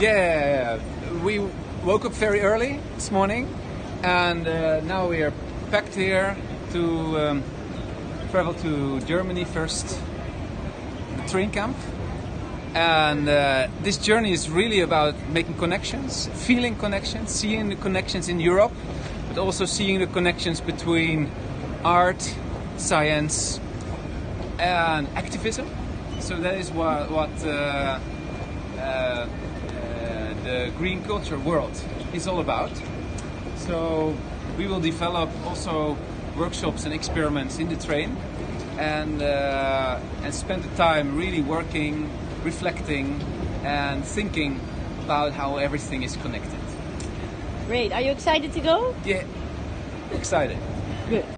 Yeah, we woke up very early this morning, and uh, now we are packed here to um, travel to Germany first, the train camp. And uh, this journey is really about making connections, feeling connections, seeing the connections in Europe, but also seeing the connections between art, science, and activism. So that is what, what uh, the green culture world is all about. So we will develop also workshops and experiments in the train and uh, and spend the time really working, reflecting, and thinking about how everything is connected. Great. Are you excited to go? Yeah, excited. Good.